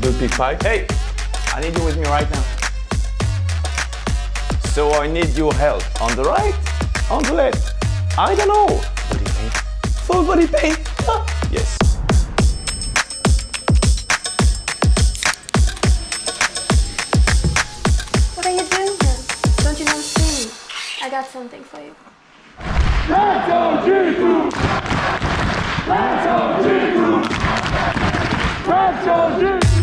Do pick five. Hey, I need you with me right now. So I need your help on the right, on the left. I don't know. Body pain. Full body paint. yes. What are you doing here? Don't you know swimming? I got something for you. Handsome Jesus. Handsome Jesus. Handsome Jesus.